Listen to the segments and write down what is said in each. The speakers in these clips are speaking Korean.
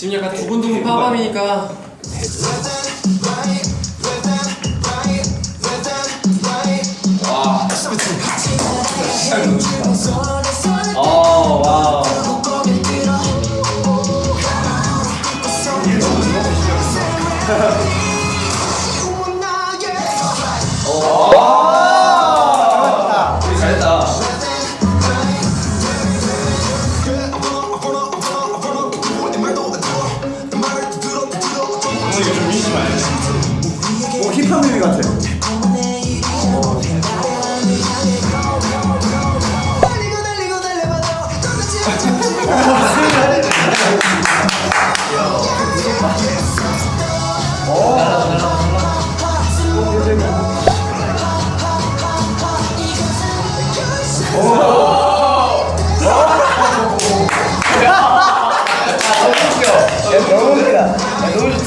지금 약간 두근두근 파밤이니까. 어 오 힙합 뮤비 같아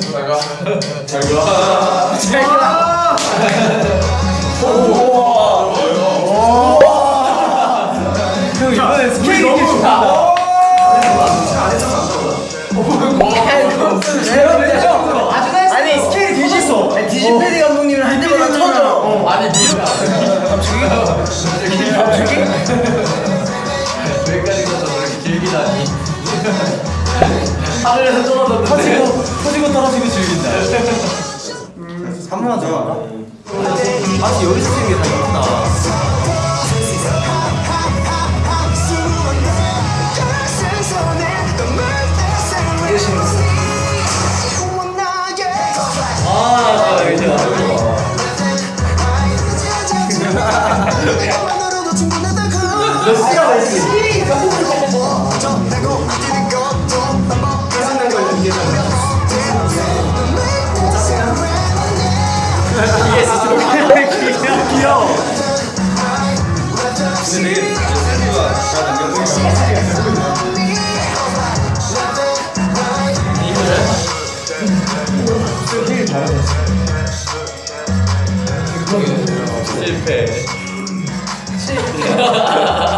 잘가. 형 이번에 스케일이 너무 좋다. 아니 스케일이 뒤집어. 디지패디 감독님을 할 때마다 터져. 아니 미안 여기까지 가서 저렇게 길게 다니. 하늘에서 떨어졌는데. 터지고 터지고 떨어지고 즐긴다. 한 번만 더? 아직 여기서 찍는 게더 예쁘다. 아 이제 몇 근데 되게 센스가 잘 남겨놓은 실패